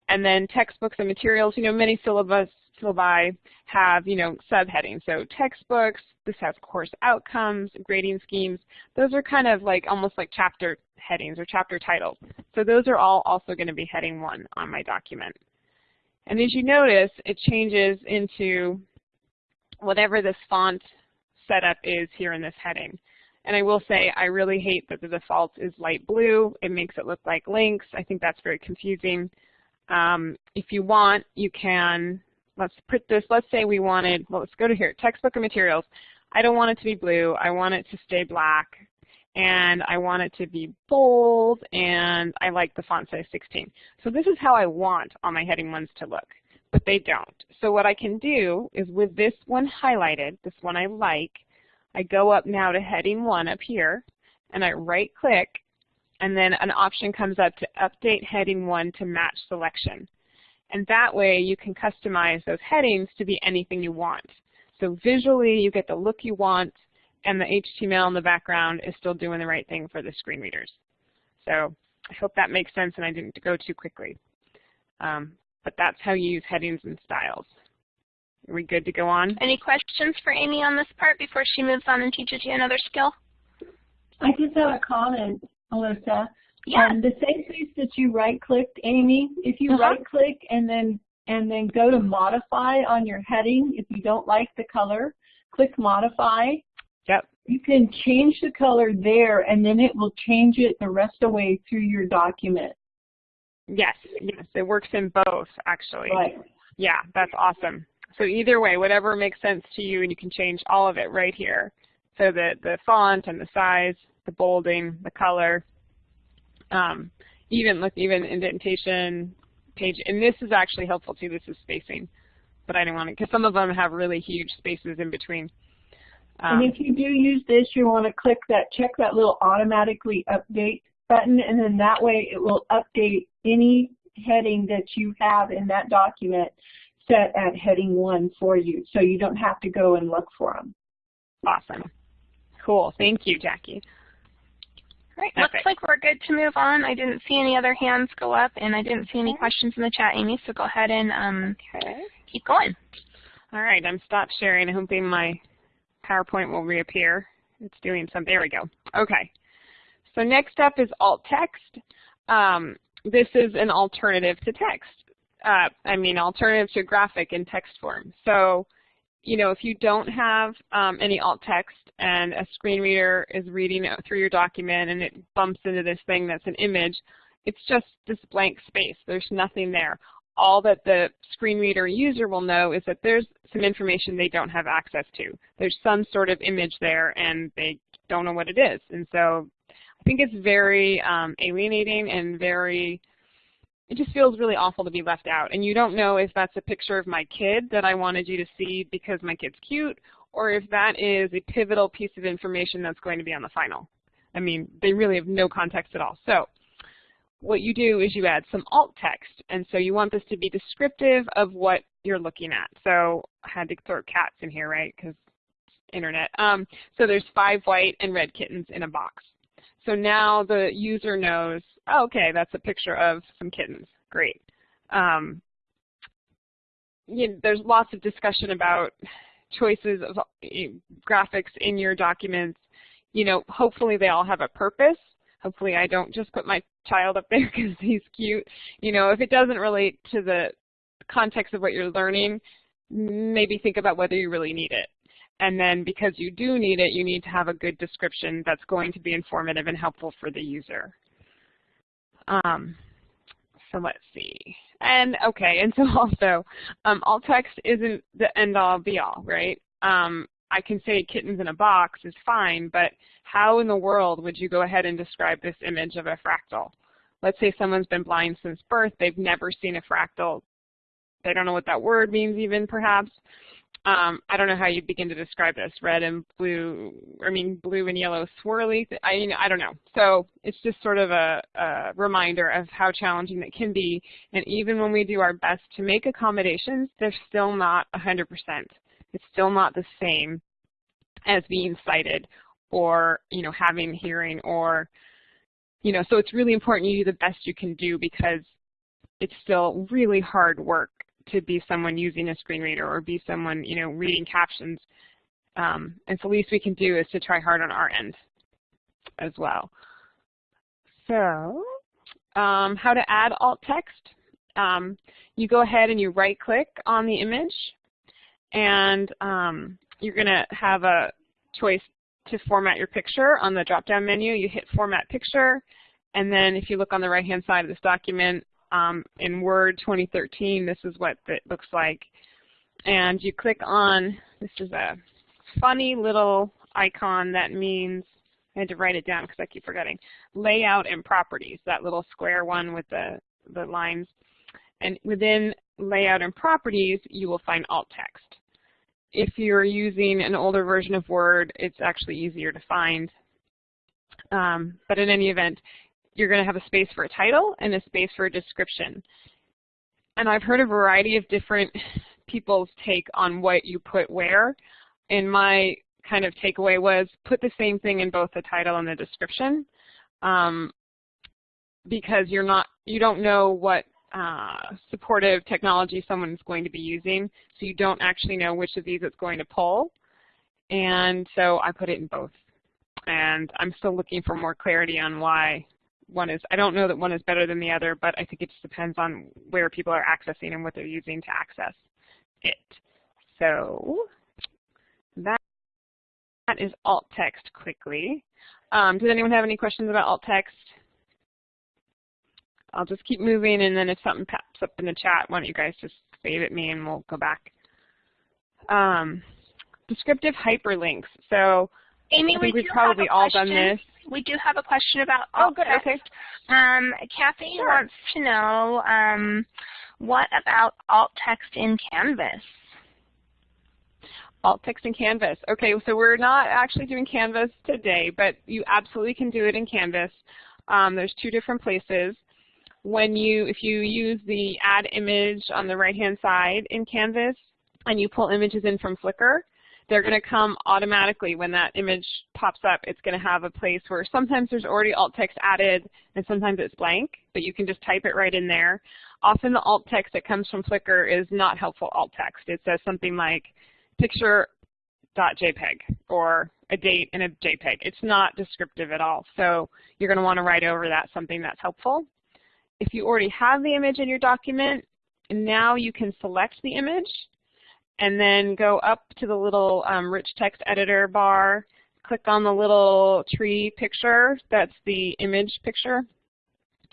And then textbooks and materials, you know, many syllabus, syllabi have, you know, subheadings. So textbooks, this has course outcomes, grading schemes. Those are kind of like almost like chapter headings or chapter titles. So those are all also going to be heading 1 on my document. And as you notice, it changes into whatever this font setup is here in this heading. And I will say I really hate that the default is light blue. It makes it look like links. I think that's very confusing. Um, if you want, you can, let's put this, let's say we wanted, well, let's go to here, textbook and materials. I don't want it to be blue. I want it to stay black and I want it to be bold, and I like the font size 16. So this is how I want all my heading ones to look, but they don't. So what I can do is with this one highlighted, this one I like, I go up now to heading 1 up here, and I right-click, and then an option comes up to update heading 1 to match selection. And that way you can customize those headings to be anything you want. So visually you get the look you want, and the HTML in the background is still doing the right thing for the screen readers. So I hope that makes sense and I didn't go too quickly. Um, but that's how you use headings and styles. Are we good to go on? Any questions for Amy on this part before she moves on and teaches you another skill? I just have a comment, Alyssa. Yeah. Um, the same place that you right-clicked, Amy, if you Uh-huh. right-click and then and then go to modify on your heading, if you don't like the color, click modify. Yep. You can change the color there, and then it will change it the rest of the way through your document. Yes, yes, it works in both actually. Right. Yeah, that's awesome. So either way, whatever makes sense to you, and you can change all of it right here. So the, the font and the size, the bolding, the color, um, even look even indentation, page, and this is actually helpful too. This is spacing, but I didn't want it because some of them have really huge spaces in between. Um, and if you do use this, you want to click that, check that little automatically update button, and then that way it will update any heading that you have in that document set at heading one for you, so you don't have to go and look for them. awesome. Cool. Thank you, Jackie. Great. Looks Perfect. like we're good to move on. I didn't see any other hands go up, and I didn't see any questions in the chat, Amy, so go ahead and um, Okay. keep going. All right, I'm stopped sharing. I'm hoping my PowerPoint will reappear. It's doing some. There we go. Okay. So next up is alt text. Um, this is an alternative to text. Uh, I mean, alternative to graphic in text form. So, you know, if you don't have um, any alt text and a screen reader is reading through your document and it bumps into this thing that's an image, it's just this blank space. There's nothing there. All that the screen reader user will know is that there's some information they don't have access to. There's some sort of image there and they don't know what it is. And so I think it's very um, alienating and very, it just feels really awful to be left out. And you don't know if that's a picture of my kid that I wanted you to see because my kid's cute, or if that is a pivotal piece of information that's going to be on the final. I mean, they really have no context at all. So what you do is you add some alt text. And so you want this to be descriptive of what you're looking at. So I had to throw cats in here, right, because internet. Um, so there's five white and red kittens in a box. So now the user knows, oh, okay, that's a picture of some kittens. Great. Um, you know, there's lots of discussion about choices of eh, graphics in your documents. You know, hopefully they all have a purpose. Hopefully I don't just put my child up there *laughs* because he's cute. You know, if it doesn't relate to the context of what you're learning, maybe think about whether you really need it. And then because you do need it, you need to have a good description that's going to be informative and helpful for the user. Um, so let's see. And okay, and so *laughs* also, um, alt text isn't the end all be all, right? Um, I can say kittens in a box is fine, but how in the world would you go ahead and describe this image of a fractal? Let's say someone's been blind since birth, they've never seen a fractal. They don't know what that word means even, perhaps. Um, I don't know how you begin to describe this, red and blue, I mean blue and yellow swirly, I, mean, I don't know. So it's just sort of a, a reminder of how challenging it can be, and even when we do our best to make accommodations, they're still not 100%. It's still not the same as being sighted or, you know, having hearing or, you know, so it's really important you do the best you can do because it's still really hard work to be someone using a screen reader or be someone, you know, reading captions. Um, and so the least we can do is to try hard on our end as well. So um, how to add alt text. Um, you go ahead and you right click on the image and um, you're going to have a choice to format your picture on the drop-down menu. You hit Format Picture, and then if you look on the right-hand side of this document, um, in Word 2013, this is what it looks like. And you click on, this is a funny little icon that means, I had to write it down because I keep forgetting, layout and properties, that little square one with the, the lines. And within layout and properties, you will find alt text. If you're using an older version of Word, it's actually easier to find. Um, but in any event, you're going to have a space for a title and a space for a description. And I've heard a variety of different people's take on what you put where. And my kind of takeaway was put the same thing in both the title and the description um, because you're not, you don't know what uh, supportive technology someone's going to be using, so you don't actually know which of these it's going to pull. And so I put it in both. And I'm still looking for more clarity on why one is, I don't know that one is better than the other, but I think it just depends on where people are accessing and what they're using to access it. So that, that is alt text quickly. Um, does anyone have any questions about alt text? I'll just keep moving, and then if something pops up in the chat, why don't you guys just wave at me and we'll go back. Um, descriptive hyperlinks. So Amy, I think we we've probably all done this. We do have a question about alt Oh, good. text. Okay. Um, Kathy Sure. wants to know um, what about alt text in Canvas? Alt text in Canvas. Okay, so we're not actually doing Canvas today, but you absolutely can do it in Canvas. Um, there's two different places. When you, if you use the add image on the right-hand side in Canvas, and you pull images in from Flickr, they're going to come automatically when that image pops up. It's going to have a place where sometimes there's already alt text added and sometimes it's blank, but you can just type it right in there. Often the alt text that comes from Flickr is not helpful alt text. It says something like picture.jpg or a date in a JPEG. It's not descriptive at all. So you're going to want to write over that something that's helpful. If you already have the image in your document, now you can select the image and then go up to the little um, rich text editor bar, click on the little tree picture, that's the image picture,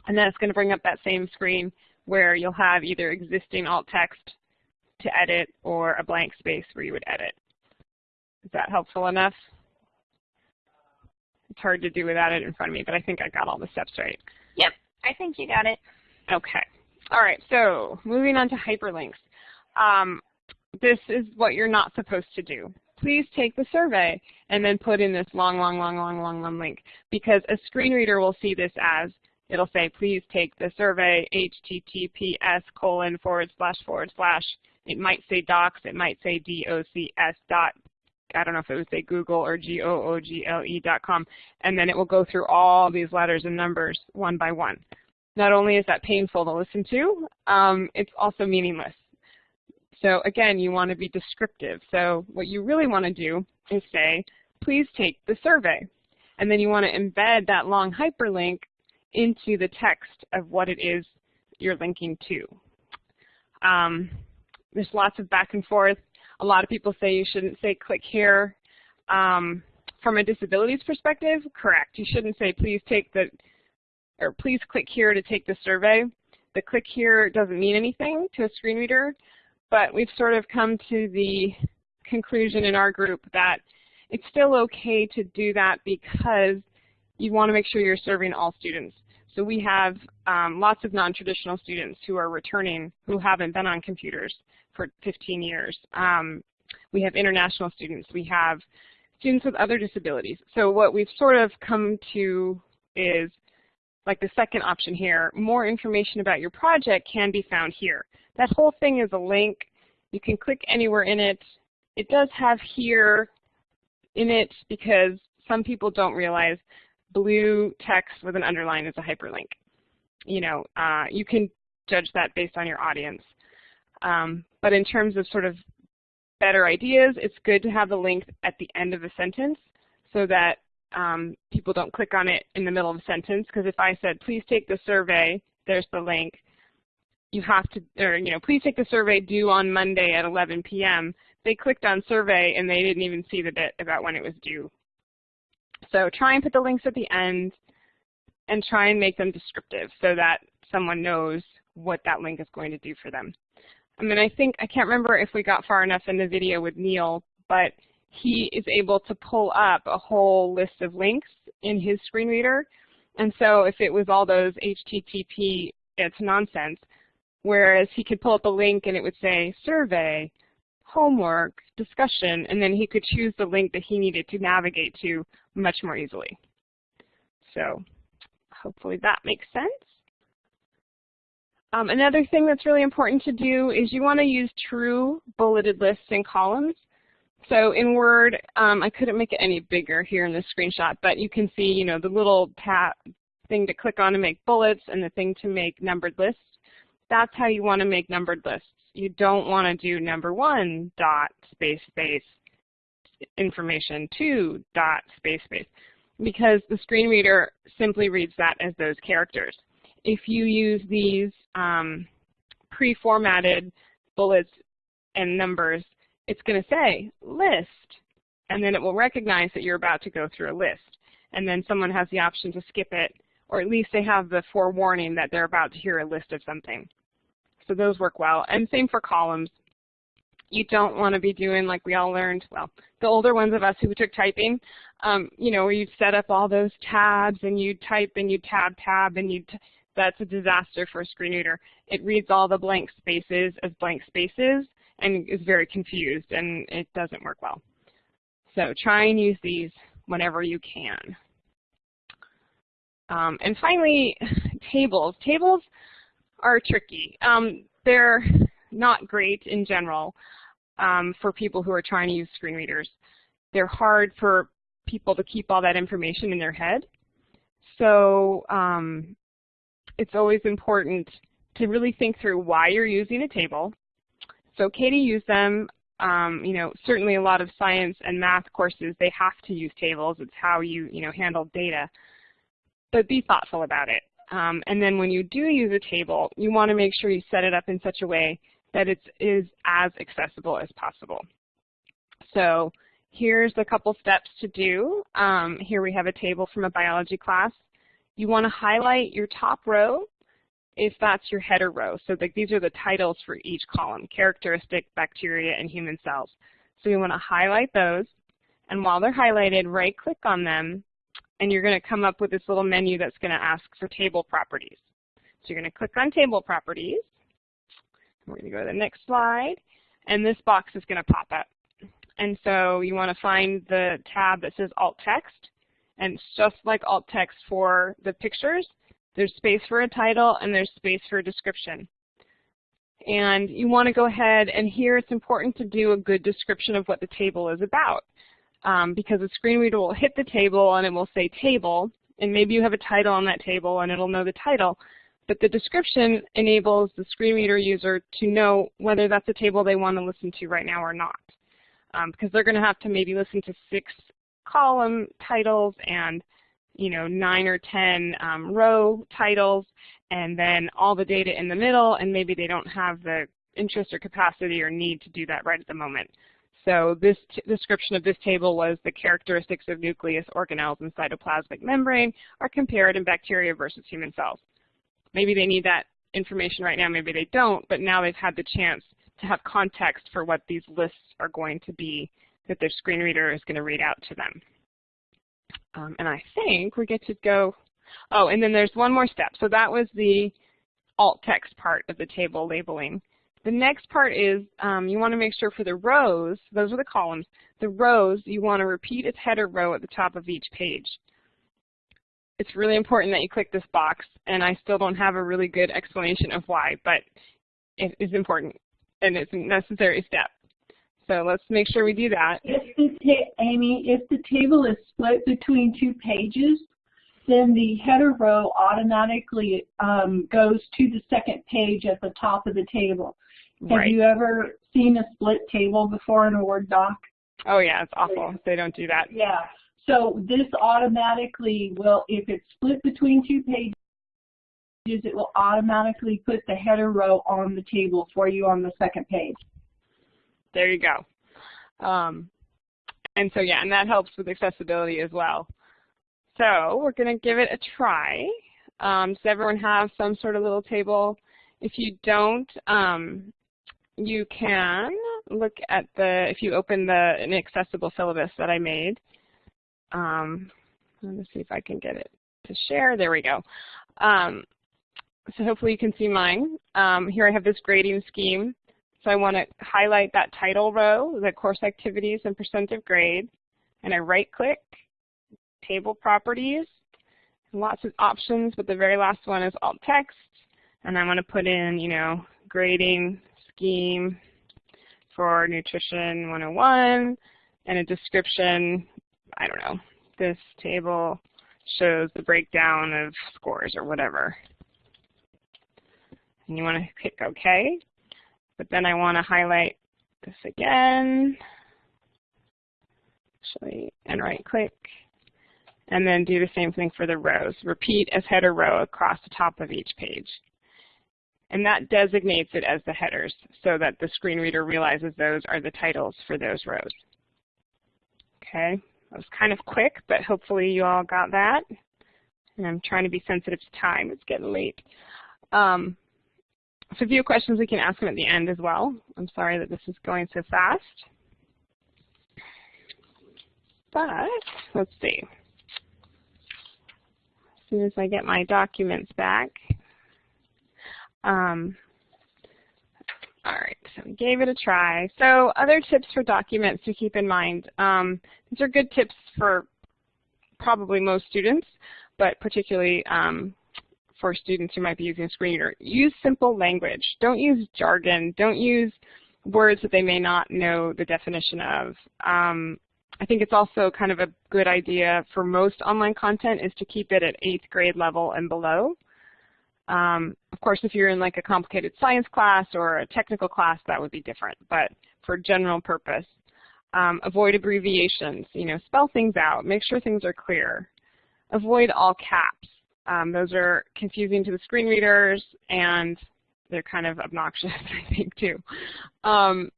and then it's going to bring up that same screen where you'll have either existing alt text to edit or a blank space where you would edit. Is that helpful enough? It's hard to do without it in front of me, but I think I got all the steps right. Yep, I think you got it. Okay. All right, so moving on to hyperlinks. Um, this is what you're not supposed to do. Please take the survey and then put in this long, long, long, long, long, long link because a screen reader will see this as, it'll say, please take the survey, https colon forward slash forward slash. It might say docs, it might say docs dot, I don't know if it would say Google or G-O-O-G-L-E dot com, and then it will go through all these letters and numbers one by one. Not only is that painful to listen to, um, it's also meaningless. So again, you want to be descriptive. So what you really want to do is say, please take the survey. And then you want to embed that long hyperlink into the text of what it is you're linking to. Um, there's lots of back and forth. A lot of people say you shouldn't say click here. Um, from a disabilities perspective, correct. You shouldn't say please take the, or please click here to take the survey. The click here doesn't mean anything to a screen reader, but we've sort of come to the conclusion in our group that it's still okay to do that because you want to make sure you're serving all students. So we have um, lots of non-traditional students who are returning who haven't been on computers for 15 years. Um, we have international students. We have students with other disabilities. So what we've sort of come to is like the second option here, more information about your project can be found here. That whole thing is a link. You can click anywhere in it. It does have here in it because some people don't realize blue text with an underline is a hyperlink. You know, uh, you can judge that based on your audience. Um, but in terms of sort of better ideas, it's good to have the link at the end of a sentence so that um, people don't click on it in the middle of a sentence. Because if I said, please take the survey, there's the link, you have to, or you know, please take the survey due on Monday at 11 p.m. They clicked on survey and they didn't even see the bit about when it was due. So try and put the links at the end and try and make them descriptive so that someone knows what that link is going to do for them. I mean, I think, I can't remember if we got far enough in the video with Neil, but he is able to pull up a whole list of links in his screen reader. And so if it was all those HTTP, it's nonsense. Whereas he could pull up a link and it would say survey, homework, discussion, and then he could choose the link that he needed to navigate to much more easily. So hopefully that makes sense. Um, another thing that's really important to do is you want to use true bulleted lists and columns. So in Word, um, I couldn't make it any bigger here in this screenshot, but you can see, you know, the little tab thing to click on to make bullets and the thing to make numbered lists. That's how you want to make numbered lists. You don't want to do number one dot space space information two dot space space because the screen reader simply reads that as those characters. If you use these um, pre-formatted bullets and numbers, it's going to say list, and then it will recognize that you're about to go through a list. And then someone has the option to skip it, or at least they have the forewarning that they're about to hear a list of something. So those work well. And same for columns. You don't want to be doing like we all learned, well, the older ones of us who took typing, um, you know, where you set up all those tabs and you type and you tab tab and you that's a disaster for a screen reader. It reads all the blank spaces as blank spaces and is very confused and it doesn't work well. So try and use these whenever you can. Um, and finally, tables. Tables are tricky. Um, they're not great in general um, for people who are trying to use screen readers. They're hard for people to keep all that information in their head. So um, it's always important to really think through why you're using a table. So Katie used them. Um, you know, certainly a lot of science and math courses, they have to use tables. It's how you, you know, handle data. But be thoughtful about it. Um, and then when you do use a table, you want to make sure you set it up in such a way that it is as accessible as possible. So here's a couple steps to do. Um, here we have a table from a biology class. You want to highlight your top row if that's your header row. So the, these are the titles for each column, characteristic, bacteria, and human cells. So you want to highlight those. And while they're highlighted, right-click on them and you're going to come up with this little menu that's going to ask for table properties. So you're going to click on table properties. We're going to go to the next slide, and this box is going to pop up. And so you want to find the tab that says alt text, and it's just like alt text for the pictures. There's space for a title, and there's space for a description. And you want to go ahead, and here it's important to do a good description of what the table is about um, because the screen reader will hit the table and it will say table, and maybe you have a title on that table and it'll know the title. But the description enables the screen reader user to know whether that's a table they want to listen to right now or not. Um, because they're going to have to maybe listen to six column titles and you know, nine or 10 um, row titles, and then all the data in the middle, and maybe they don't have the interest or capacity or need to do that right at the moment. So this description of this table was the characteristics of nucleus organelles and cytoplasmic membrane are compared in bacteria versus human cells. Maybe they need that information right now, maybe they don't, but now they've had the chance to have context for what these lists are going to be that their screen reader is going to read out to them. Um, and I think we get to go, oh, and then there's one more step. So that was the alt text part of the table labeling. The next part is um, you want to make sure for the rows, those are the columns, the rows you want to repeat its header row at the top of each page. It's really important that you click this box, and I still don't have a really good explanation of why, but it is important, and it's a necessary step. So let's make sure we do that. If the Amy, if the table is split between two pages, then the header row automatically um, goes to the second page at the top of the table. Have Right. you ever seen a split table before in a Word doc? Oh yeah, it's awful they don't do that. Yeah. So this automatically will, if it's split between two pages, it will automatically put the header row on the table for you on the second page. There you go. Um, and so yeah, and that helps with accessibility as well. So we're going to give it a try. Um, does everyone have some sort of little table? If you don't, um, you can look at the, if you open the inaccessible syllabus that I made. Um, let me see if I can get it to share. There we go. Um, so hopefully you can see mine. Um, here I have this grading scheme. So I want to highlight that title row, the course activities and percent of grade, and I right click, table properties, lots of options, but the very last one is alt text, and I'm going to put in, you know, grading scheme for nutrition 101, and a description, I don't know, this table shows the breakdown of scores or whatever. And you want to click OK. But then I want to highlight this again, actually, and right click, and then do the same thing for the rows. Repeat as header row across the top of each page. And that designates it as the headers so that the screen reader realizes those are the titles for those rows. Okay, that was kind of quick, but hopefully you all got that. And I'm trying to be sensitive to time. It's getting late. Um, so if you have questions, we can ask them at the end as well. I'm sorry that this is going so fast. But let's see. As soon as I get my documents back. Um, all right, so we gave it a try. So other tips for documents to keep in mind. Um, these are good tips for probably most students, but particularly um, for students who might be using a screen reader. Use simple language. Don't use jargon. Don't use words that they may not know the definition of. Um, I think it's also kind of a good idea for most online content is to keep it at eighth grade level and below. Um, of course, if you're in like a complicated science class or a technical class, that would be different. But for general purpose, um, avoid abbreviations. You know, spell things out. Make sure things are clear. Avoid all caps. Um, those are confusing to the screen readers, and they're kind of obnoxious, *laughs* I think, too. Um,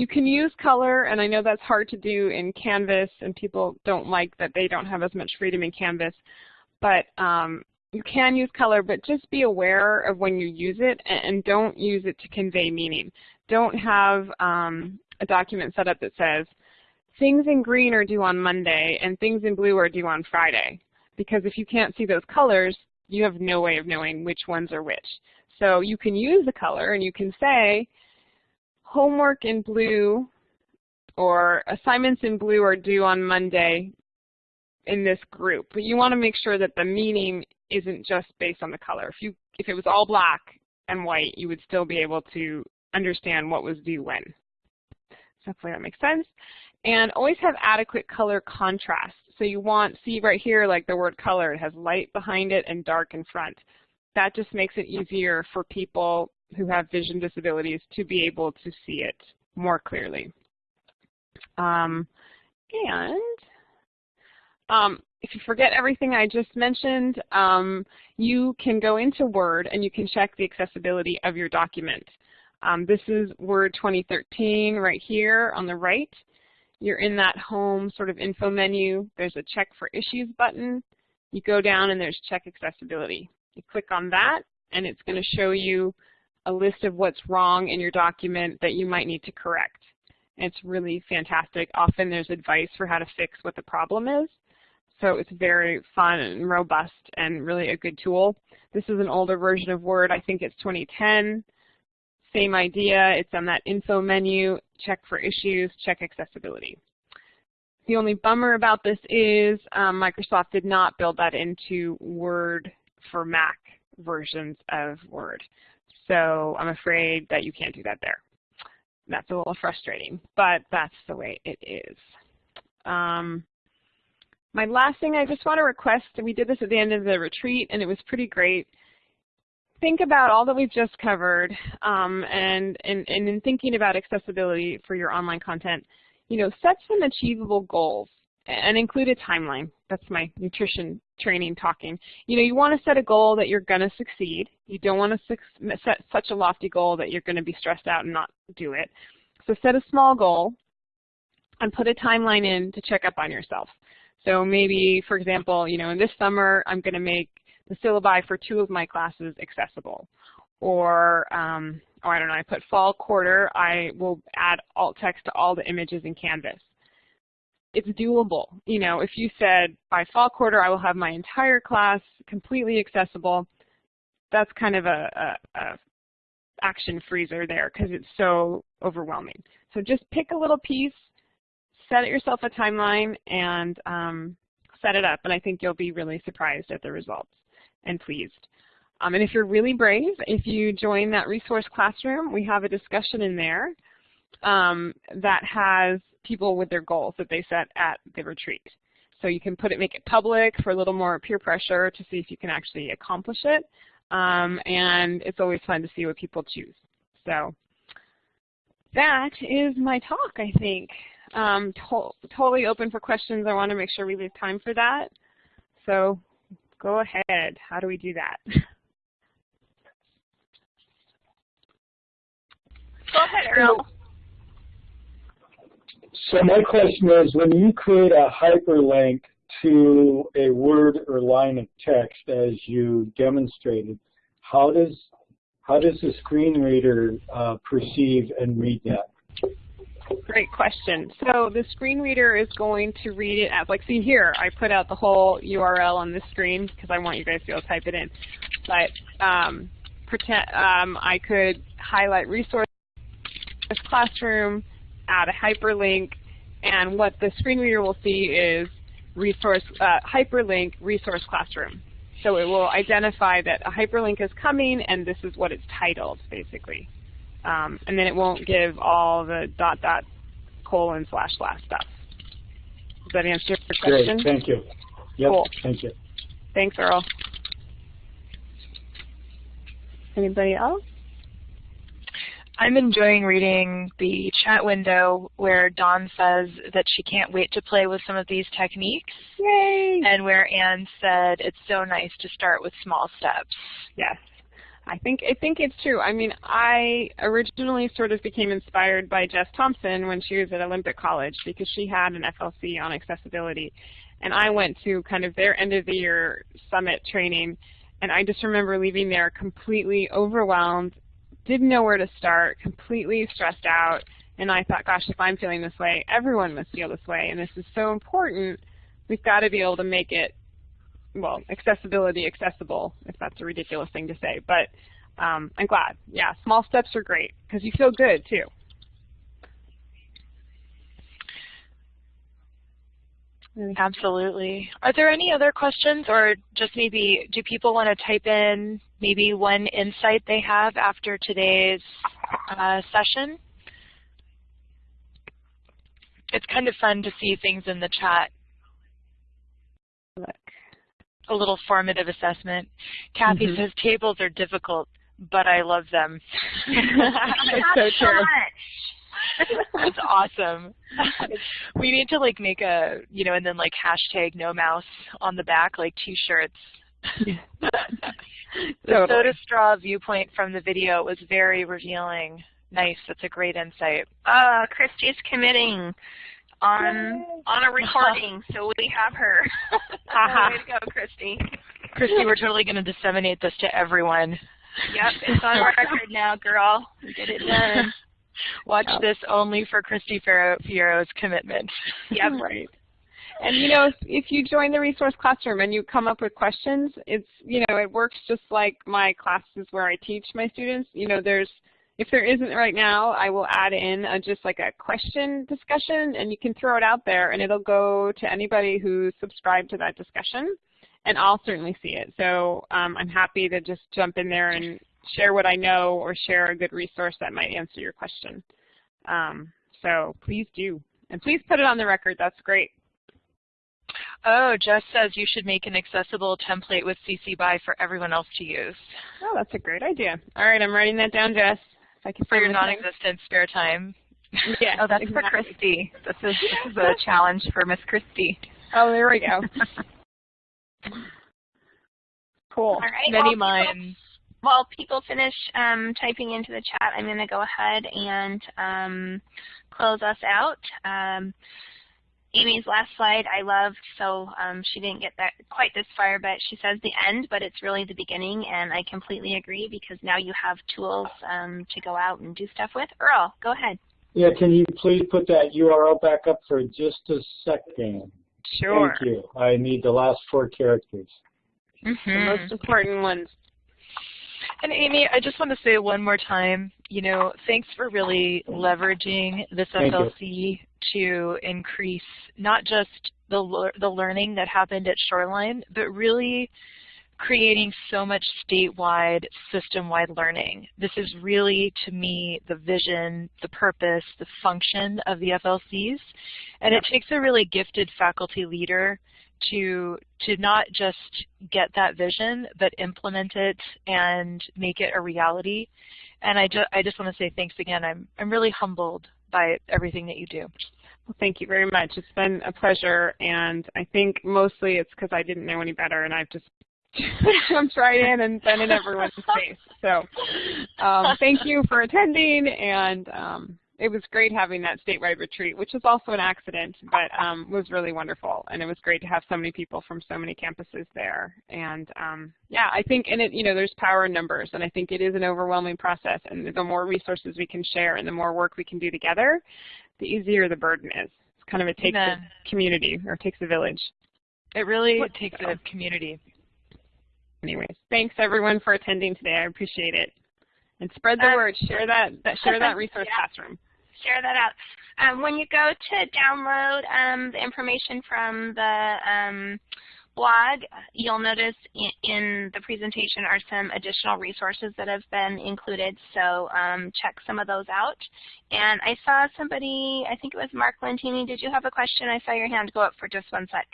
you can use color, and I know that's hard to do in Canvas, and people don't like that they don't have as much freedom in Canvas. But um, you can use color, but just be aware of when you use it, and don't use it to convey meaning. Don't have um, a document set up that says, things in green are due on Monday, and things in blue are due on Friday because if you can't see those colors, you have no way of knowing which ones are which. So you can use the color and you can say homework in blue or assignments in blue are due on Monday in this group. But you want to make sure that the meaning isn't just based on the color. If you if it was all black and white, you would still be able to understand what was due when. So hopefully that makes sense. And always have adequate color contrast. So you want, see right here, like the word color, it has light behind it and dark in front. That just makes it easier for people who have vision disabilities to be able to see it more clearly. Um, and um, if you forget everything I just mentioned, um, you can go into Word and you can check the accessibility of your document. Um, this is Word 2013 right here on the right. You're in that home sort of info menu. There's a check for issues button. You go down and there's check accessibility. You click on that and it's going to show you a list of what's wrong in your document that you might need to correct. It's really fantastic. Often there's advice for how to fix what the problem is. So it's very fun and robust and really a good tool. This is an older version of Word. I think it's 2010. Same idea. It's on that info menu, check for issues, check accessibility. The only bummer about this is um, Microsoft did not build that into Word for Mac versions of Word. So I'm afraid that you can't do that there. That's a little frustrating, but that's the way it is. Um, my last thing I just want to request, and we did this at the end of the retreat and it was pretty great. Think about all that we've just covered um, and, and, and in thinking about accessibility for your online content, you know, set some achievable goals and include a timeline. That's my nutrition training talking. You know, you want to set a goal that you're going to succeed. You don't want to set such a lofty goal that you're going to be stressed out and not do it. So set a small goal and put a timeline in to check up on yourself. So maybe, for example, you know, in this summer, I'm going to make the syllabi for two of my classes accessible. Or, um, or I don't know, I put fall quarter, I will add alt text to all the images in Canvas. It's doable. You know, if you said by fall quarter I will have my entire class completely accessible, that's kind of a, a, a action freezer there because it's so overwhelming. So just pick a little piece, set yourself a timeline and um, set it up, and I think you'll be really surprised at the results and pleased. Um, and if you're really brave, if you join that resource classroom, we have a discussion in there um, that has people with their goals that they set at the retreat. So you can put it, make it public for a little more peer pressure to see if you can actually accomplish it. Um, and it's always fun to see what people choose. So that is my talk, I think um, to totally open for questions. I want to make sure we leave time for that. So go ahead. How do we do that? *laughs* Go ahead, Earl. So my question is, when you create a hyperlink to a word or line of text as you demonstrated, how does how does the screen reader uh, perceive and read that? Great question. So the screen reader is going to read it as, like, see here, I put out the whole URL on this screen because I want you guys to be able to type it in. But um, pretend um, I could highlight resource classroom, add a hyperlink, and what the screen reader will see is resource uh, hyperlink resource classroom. So it will identify that a hyperlink is coming and this is what it's titled, basically. Um, and then it won't give all the dot dot colon slash slash stuff. Does that answer your question? Great, thank you. Yep, cool. thank you. Thanks, Earl. Anybody else? I'm enjoying reading the chat window where Dawn says that she can't wait to play with some of these techniques. Yay! And where Anne said it's so nice to start with small steps. Yes. I think I think it's true. I mean, I originally sort of became inspired by Jess Thompson when she was at Olympic College because she had an FLC on accessibility. And I went to kind of their end of the year summit training and I just remember leaving there completely overwhelmed, didn't know where to start, completely stressed out, and I thought, gosh, if I'm feeling this way, everyone must feel this way, and this is so important. We've got to be able to make it well, accessibility accessible, if that's a ridiculous thing to say. But um, I'm glad. Yeah, small steps are great because you feel good too. Absolutely. Are there any other questions or just maybe do people want to type in maybe one insight they have after today's uh, session? It's kind of fun to see things in the chat Look. a little formative assessment. Kathy mm -hmm. says tables are difficult, but I love them. *laughs* That's so true. That's awesome. *laughs* we need to like make a, you know, and then like hashtag no mouse on the back, like t-shirts *laughs* *laughs* the Totally. soda straw viewpoint from the video was very revealing. Nice. That's a great insight. Uh, Christy's committing on on a *laughs* recording, so we have her. *laughs* Way to go, Christy. Christy, we're totally going to disseminate this to everyone. Yep, it's on record now, girl. Get it done. Watch Yep. this only for Christy Fierro's commitment. Yep. Right. And you know, if, if you join the resource classroom and you come up with questions, it's you know, it works just like my classes where I teach my students. You know, there's if there isn't right now, I will add in a, just like a question discussion, and you can throw it out there, and it'll go to anybody who's subscribed to that discussion, and I'll certainly see it. So um, I'm happy to just jump in there and share what I know or share a good resource that might answer your question. Um, so please do. And please put it on the record. That's great. Oh, Jess says you should make an accessible template with CC BY for everyone else to use. Oh, that's a great idea. All right, I'm writing that down, Jess. If I can For your find my pen. non-existent spare time. Yeah, *laughs* Oh, that's exactly. for Christy. This is, this is a *laughs* challenge for Miss Christy. Oh, there we go. *laughs* Cool. All right. Many well, minds. While people finish um, typing into the chat, I'm going to go ahead and um, close us out. Um, Amy's last slide I loved, so um, she didn't get that quite this far, but she says the end, but it's really the beginning, and I completely agree because now you have tools um, to go out and do stuff with. Earl, go ahead. Yeah, can you please put that URL back up for just a second? Sure. Thank you. I need the last four characters. The Mm-hmm. most important ones. And Amy, I just want to say one more time, you know, thanks for really leveraging this Thank you. FLC to increase not just the the learning that happened at Shoreline, but really creating so much statewide, system-wide learning. This is really, to me, the vision, the purpose, the function of the FLCs. And it takes a really gifted faculty leader to to not just get that vision, but implement it and make it a reality. And I just I just want to say thanks again. I'm I'm really humbled by everything that you do. Well, thank you very much. It's been a pleasure, and I think mostly it's because I didn't know any better, and I've just *laughs* jumped right in and been in everyone's *laughs* face. So um, thank you for attending, and um, it was great having that statewide retreat, which was also an accident, but um, was really wonderful, and it was great to have so many people from so many campuses there. And um, yeah, I think in it, you know, there's power in numbers, and I think it is an overwhelming process, and the more resources we can share and the more work we can do together, the easier the burden is. It's kind of it takes Amen. a community or it takes a village. It really What- takes a community. Anyways, thanks everyone for attending today. I appreciate it. And spread the Um, word. Share that, that share that resource Yeah. classroom. Share that out. Um, when you go to download um, the information from the um, blog, you'll notice in, in the presentation are some additional resources that have been included, so um, check some of those out. And I saw somebody, I think it was Mark Lentini, did you have a question? I saw your hand go up for just one sec.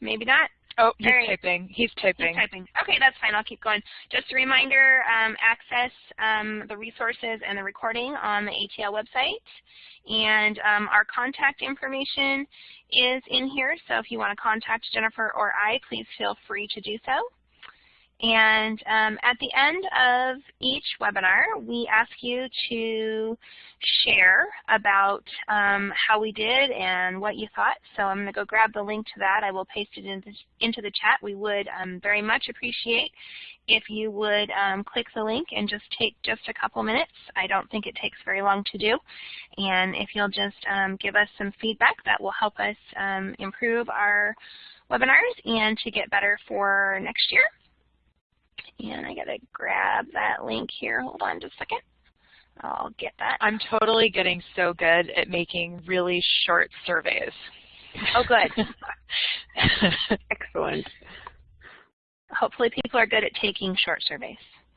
Maybe not? Oh, he's right. typing. He's typing. typing. Okay, that's fine. I'll keep going. Just a reminder, um, access um, the resources and the recording on the ATL website. And um, our contact information is in here, so if you want to contact Jennifer or I, please feel free to do so. And um, at the end of each webinar, we ask you to share about um, how we did and what you thought. So I'm going to go grab the link to that. I will paste it into, into the chat. We would um, very much appreciate if you would um, click the link and just take just a couple minutes. I don't think it takes very long to do. And if you'll just um, give us some feedback, that will help us um, improve our webinars and to get better for next year. And I gotta grab that link here. Hold on just a second. I'll get that. I'm totally getting so good at making really short surveys. Oh, good. *laughs* Excellent. Hopefully people are good at taking short surveys. *laughs*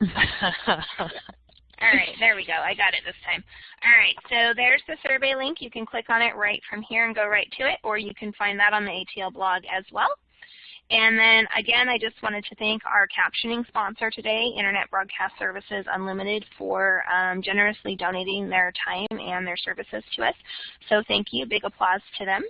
All right, there we go. I got it this time. All right, so there's the survey link. You can click on it right from here and go right to it, or you can find that on the ATL blog as well. And then again, I just wanted to thank our captioning sponsor today, Internet Broadcast Services Unlimited, for um, generously donating their time and their services to us. So thank you. Big applause to them.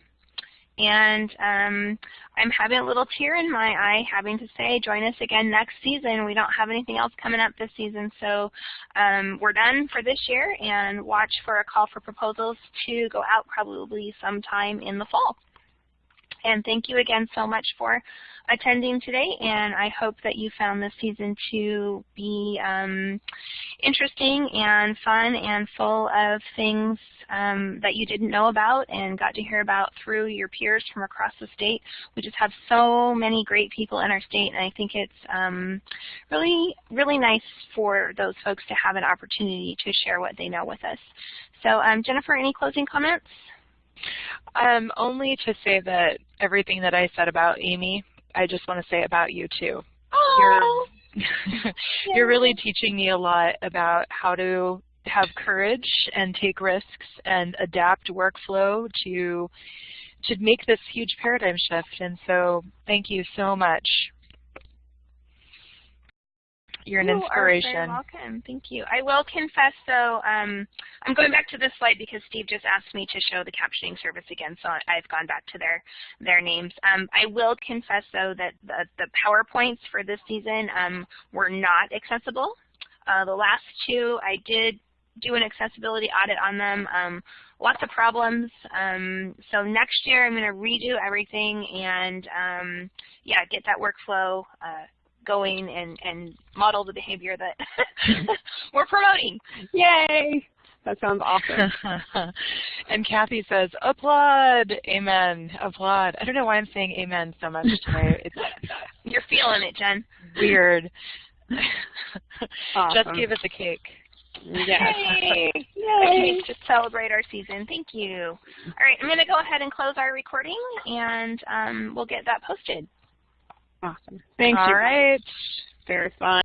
And um, I'm having a little tear in my eye having to say, join us again next season. We don't have anything else coming up this season, so um, we're done for this year, and watch for a call for proposals to go out probably sometime in the fall. And thank you again so much for attending today, and I hope that you found this season to be um, interesting and fun and full of things um, that you didn't know about and got to hear about through your peers from across the state. We just have so many great people in our state, and I think it's um, really, really nice for those folks to have an opportunity to share what they know with us. So um, Jennifer, any closing comments? Um, only to say that everything that I said about Amy, I just want to say about you too. Oh, You're, *laughs* you're really teaching me a lot about how to have courage and take risks and adapt workflow to to make this huge paradigm shift. And so thank you so much. You're an you inspiration. Are very welcome. Thank you. I will confess, though, um, I'm going back to this slide because Steve just asked me to show the captioning service again, so I've gone back to their their names. Um, I will confess, though, that the, the PowerPoints for this season um, were not accessible. Uh, the last two, I did do an accessibility audit on them. Um, lots of problems. Um, so next year, I'm going to redo everything and, um, yeah, get that workflow uh, going and, and model the behavior that *laughs* *laughs* we're promoting. Yay! That sounds awesome. *laughs* and Kathy says, applaud, amen, applaud. I don't know why I'm saying amen so much today. It's You're feeling it, Jen. weird. Awesome. Just give us a cake. Yes. Yay! Yay. To celebrate our season. Thank you. All right, I'm going to go ahead and close our recording, and um, we'll get that posted. Awesome. Thank All you. right. Very fun.